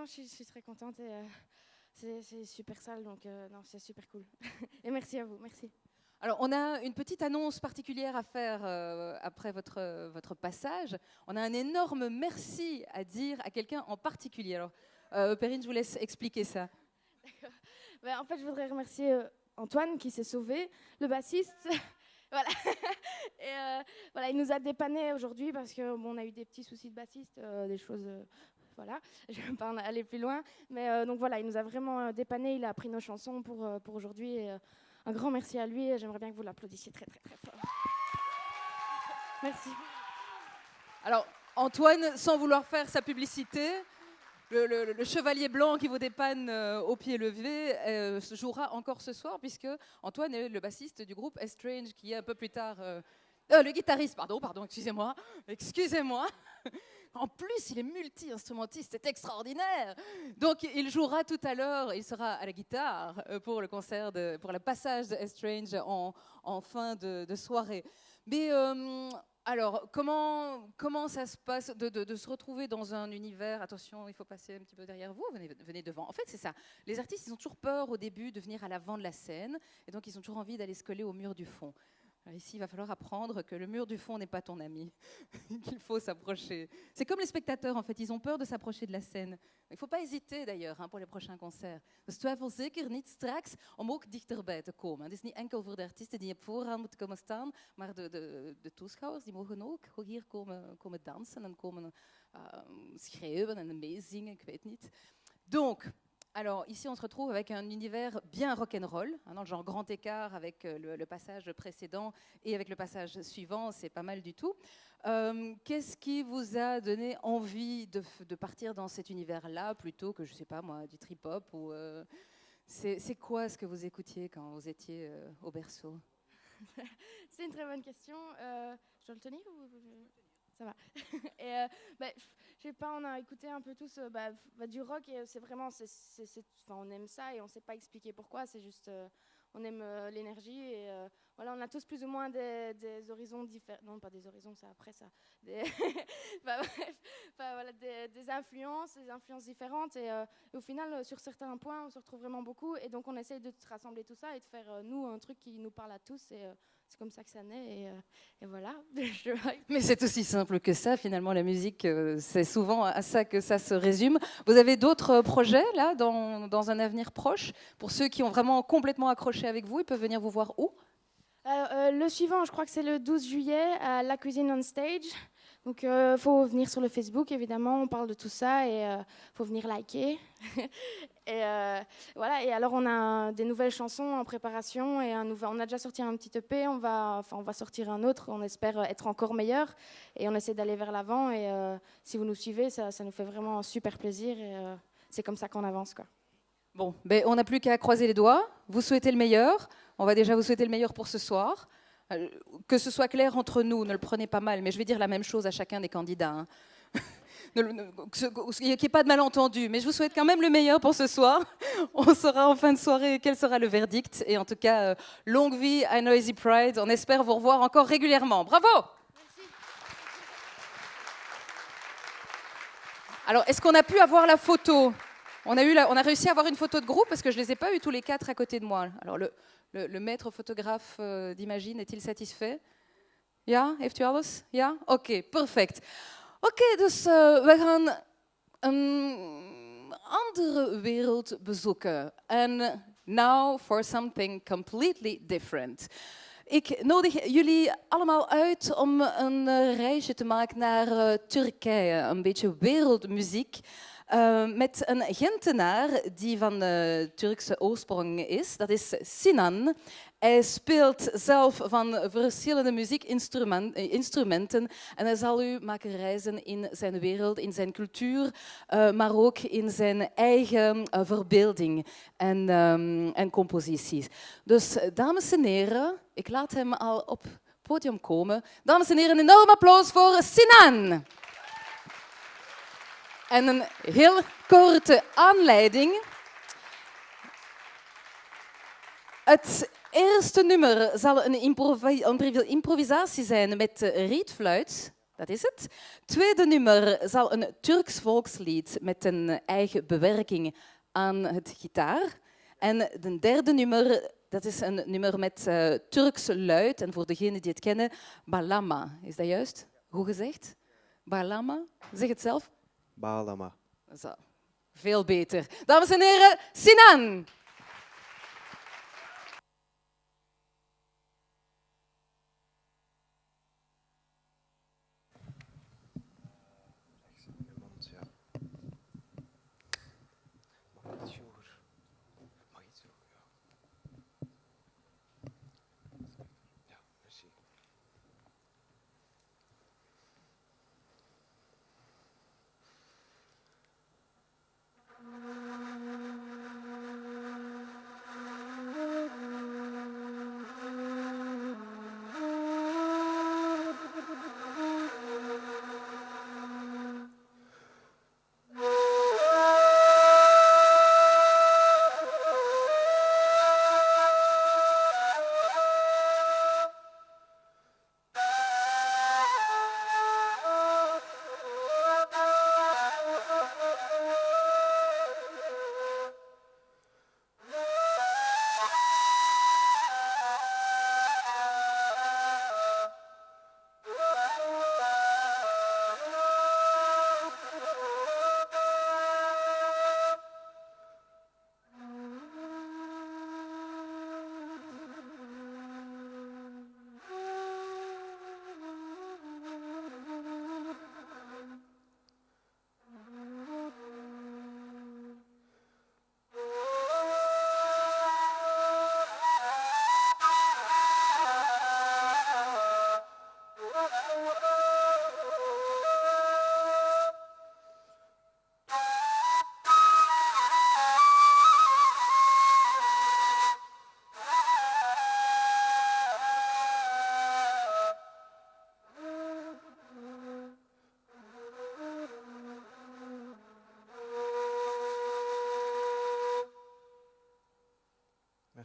non, je suis, je suis très contente et euh, c'est super sale, donc euh, non, c'est super cool. et merci à vous, merci. Alors, on a une petite annonce particulière à faire euh, après votre, votre passage. On a un énorme merci à dire à quelqu'un en particulier. Alors, euh, Perrine, je vous laisse expliquer ça. Ben, en fait, je voudrais remercier euh, Antoine qui s'est sauvé, le bassiste. voilà. et voilà, il nous a dépanné aujourd'hui parce que bon, on a eu des petits soucis de bassiste, des choses. Voilà, je ne vais pas en aller plus loin. Mais euh, donc voilà, il nous a vraiment euh, dépanné. Il a appris nos chansons pour, euh, pour aujourd'hui. un grand merci à lui et j'aimerais bien que vous l'applaudissiez très, très, très fort. Merci. Alors, Antoine, sans vouloir faire sa publicité, le, chevalier blanc qui vous dépanne au pied levé euh, jouera encore ce soir, puisque Antoine est le bassiste du groupe Estrange, qui est un peu plus tard. le guitariste, pardon, pardon, excusez-moi, excusez-moi. En plus, il est multi-instrumentiste, c'est extraordinaire. Donc, il jouera tout à l'heure, il sera à la guitare euh, pour le concert, pour le passage de Estrange en, fin de, soirée. Mais euh, alors, comment, comment ça se passe de se retrouver dans un univers? Attention, il faut passer un petit peu derrière vous, venez, venez devant. En fait, c'est ça. Les artistes, ils ont toujours peur au début de venir à l'avant de la scène, et donc ils ont toujours envie d'aller se coller au mur du fond. Alors ici, il va falloir apprendre que le mur du fond n'est pas ton ami, qu'il faut s'approcher. C'est comme les spectateurs, en fait, ils ont peur de s'approcher de la scène. Il ne faut pas hésiter d'ailleurs hein, pour les prochains concerts. Dus twijfel zeker niet straks om ook dichterbij te komen. Het is niet enkel voor de artiesten die op voorhand moeten komen staan, maar de, de, de toeschouwers die mogen ook hier en komen uh, schreeuwen en meezingen, ik weet niet. Donc, alors ici on se retrouve avec un univers bien rock'n'roll, hein, dans le genre grand écart avec euh, le, passage précédent et avec le passage suivant, c'est pas mal du tout. Euh, Qu'est-ce qui vous a donné envie de, partir dans cet univers-là plutôt que, je sais pas moi, du trip-hop euh, c'est quoi ce que vous écoutiez quand vous étiez au berceau? C'est une très bonne question. Je dois le tenir ça va Et euh, bah, je sais pas, on a écouté un peu tous euh, bah, bah, du rock et c'est vraiment, c'est, on aime ça et on sait pas expliquer pourquoi. C'est juste, euh, on aime l'énergie et voilà, on a tous plus ou moins des, horizons différents. Non, pas des horizons, c'est après ça. Des, bah, des, des influences, des influences différentes et, euh, au final, euh, sur certains points, on se retrouve vraiment beaucoup et donc on essaye de rassembler tout ça et de faire euh, nous un truc qui nous parle à tous et c'est comme ça que ça naît et, et voilà. Mais c'est aussi simple que ça, finalement, la musique, c'est souvent à ça que ça se résume. Vous avez d'autres projets, là, dans, dans un avenir proche? Pour ceux qui ont vraiment complètement accroché avec vous, ils peuvent venir vous voir où? Euh, le suivant, je crois que c'est le 12 juillet à La Cuisine on Stage. Donc, il faut venir sur le Facebook, évidemment, on parle de tout ça et il faut venir liker. et euh, voilà, et alors on a des nouvelles chansons en préparation et on a déjà sorti un petit EP, on va, enfin, on va sortir un autre, on espère être encore meilleur et on essaie d'aller vers l'avant. Et euh, si vous nous suivez, ça, nous fait vraiment super plaisir et euh, c'est comme ça qu'on avance. Quoi. Bon, ben, on n'a plus qu'à croiser les doigts. Vous souhaitez le meilleur. On va déjà vous souhaiter le meilleur pour ce soir. Euh, Que ce soit clair entre nous, ne le prenez pas mal, mais je vais dire la même chose à chacun des candidats. hein. Qu'il n'y ait pas de malentendu, mais je vous souhaite quand même le meilleur pour ce soir. On saura en fin de soirée quel sera le verdict? Et en tout cas, euh, longue vie à Noisy Pride. On espère vous revoir encore régulièrement. Bravo Alors, est-ce qu'on a pu avoir la photo? On a, eu on a réussi à avoir une photo de groupe parce que je ne les ai pas eu tous les quatre à côté de moi. Alors, le, maître photographe euh, d'Imagine est-il satisfait? Ja, heeft u alles? Ja? Oké, perfect. Oké, dus eh, we gaan een andere wereld bezoeken. En now for something completely different. Ik nodig jullie allemaal uit om een eh, reisje te maken naar eh, Turkije, een beetje wereldmuziek. Eh, met een Gentenaar die van eh, Turkse oorsprong is. Dat is Sinan. Hij speelt zelf van verschillende muziekinstrumenten en hij zal u maken reizen in zijn wereld, in zijn cultuur, eh, maar ook in zijn eigen eh, verbeelding en, ehm, en composities. Dus eh, dames en heren, ik laat hem al op het podium komen. Dames en heren, een enorm applaus voor Sinan. En een heel korte aanleiding. Het eerste nummer zal een, improvi- improvisatie zijn met rietfluit. dat is het. Tweede nummer zal een Turks volkslied met een eigen bewerking aan het gitaar. En de derde nummer, dat is een nummer met uh, Turkse luid. En voor degenen die het kennen, Balama. Is dat juist? Hoe gezegd? Balama? Zeg het zelf. Balama. Veel beter. Dames en heren, Sinan.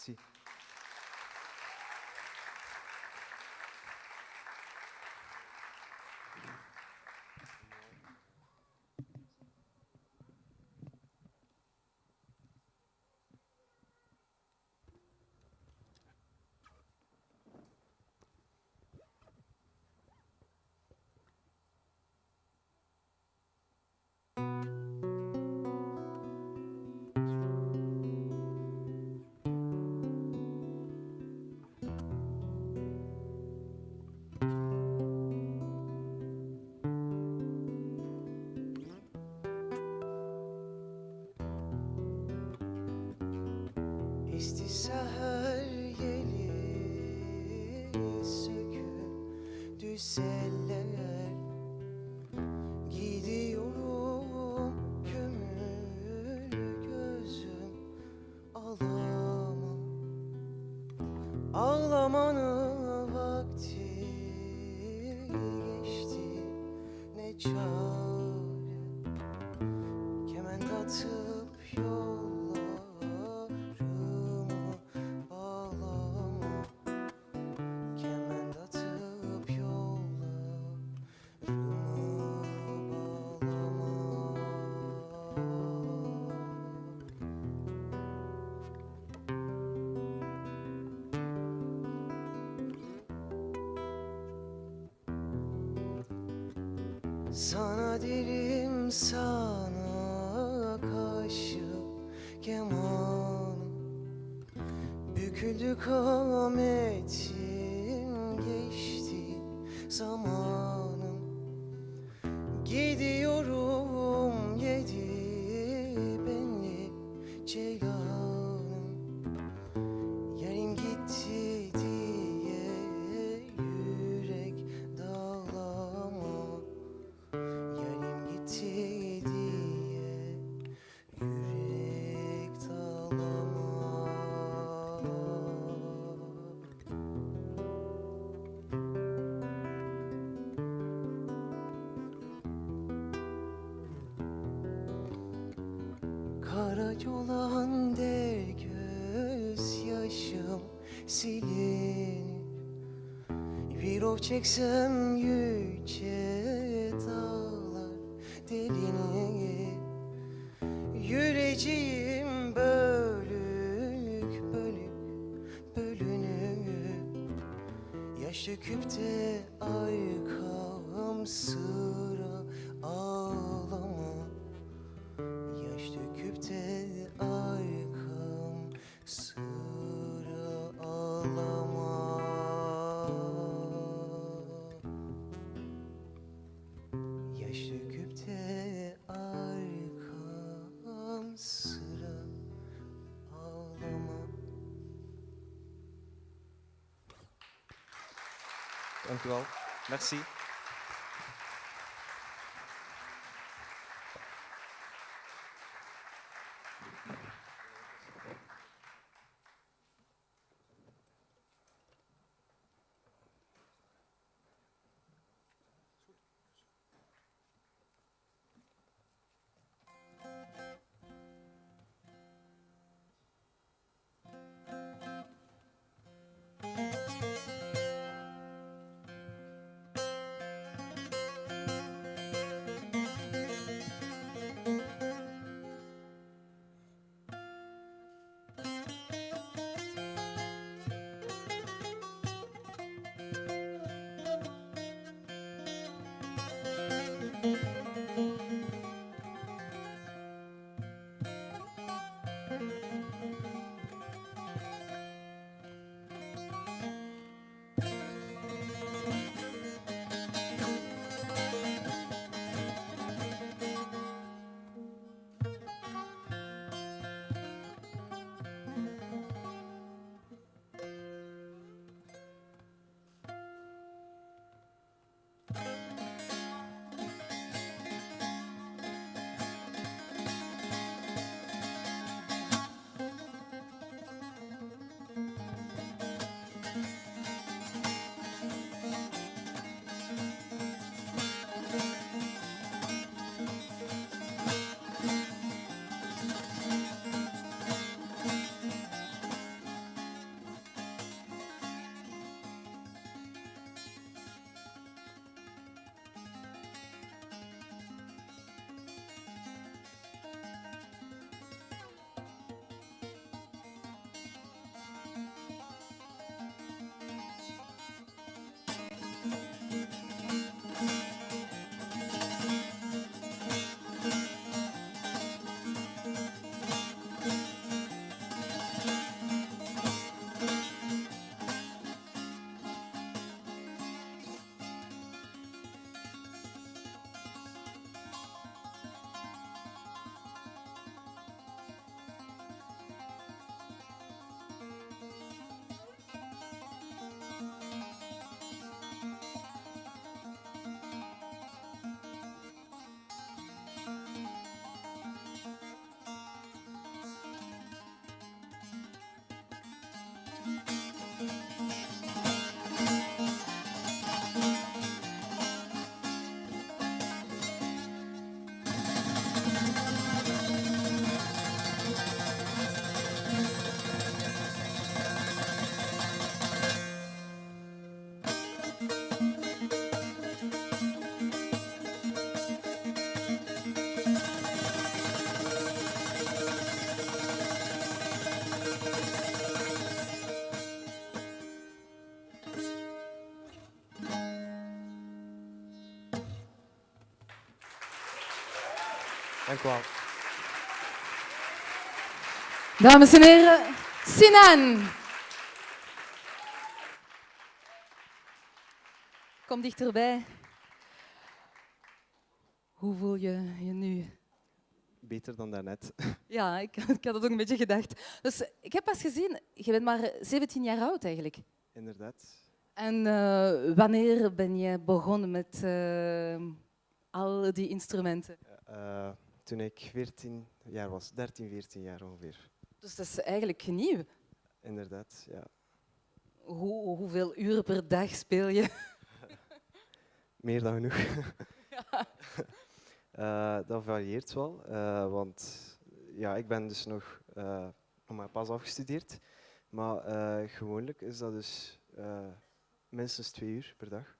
Merci. her yeri söküp düzenlen Sana derim sana kaşı keman Büküldü kamet Kara yolağında gözyaşım silin Bir ov çeksem yüce dağlar delini Yüreceğim bölük bölük bölünü Yaş döküp de arkamsın Merci. Dank u wel. Dames en heren, Sinan. Kom dichterbij. Hoe voel je je nu? Beter dan daarnet. Ja, ik, ik had het ook een beetje gedacht. Dus ik heb pas gezien, je bent maar 17 jaar oud eigenlijk. Inderdaad. En eh, wanneer ben je begonnen met eh, al die instrumenten? Eh, toen ik 14 jaar was, 13, 14 jaar ongeveer. Dus dat is eigenlijk nieuw. Inderdaad, ja. Hoe, hoeveel uren per dag speel je? Meer dan genoeg. Eh, dat varieert wel, eh, want ja, ik ben dus nog, nog maar pas afgestudeerd. Maar gewoonlijk is dat dus minstens twee uur per dag.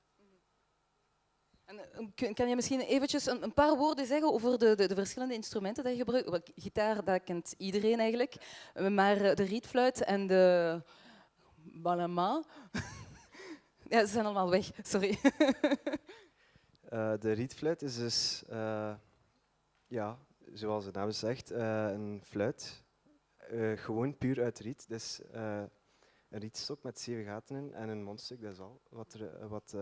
Eh, kan je misschien eventjes een, een paar woorden zeggen over de, de, de verschillende instrumenten die je gebruikt? Gitaar, dat kent iedereen eigenlijk. Eh, Maar eh, de rietfluit en de balama... ja, ze zijn allemaal weg, sorry. De rietfluit is dus, ja, zoals de naam zegt, een fluit. Gewoon puur uit riet. Dus een rietstok met zeven gaten in en een mondstuk, dat is al wat, er, wat,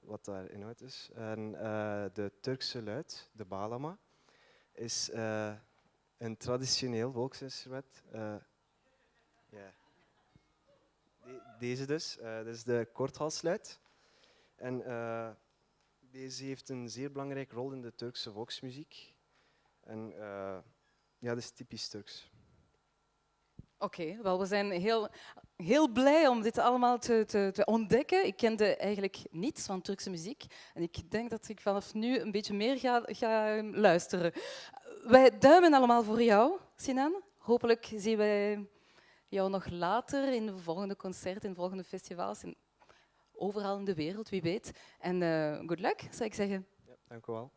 wat daar inhoud is. En eh, de Turkse luid, de balama, is eh, een traditioneel volksinstrument. De- deze dus, eh dat is de korthalsluid. En deze heeft een zeer belangrijke rol in de Turkse volksmuziek. En ja, dat is typisch Turks. Oké, wel, we zijn heel, heel blij om dit allemaal te, te, te ontdekken. Ik kende eigenlijk niets van Turkse muziek en ik denk dat ik vanaf nu een beetje meer ga, ga luisteren. Wij duimen allemaal voor jou, Sinan. Hopelijk zien wij jou nog later in de volgende concerten, in de volgende festivals, in, overal in de wereld, wie weet. En eh good luck, zou ik zeggen. Ja, dank u wel.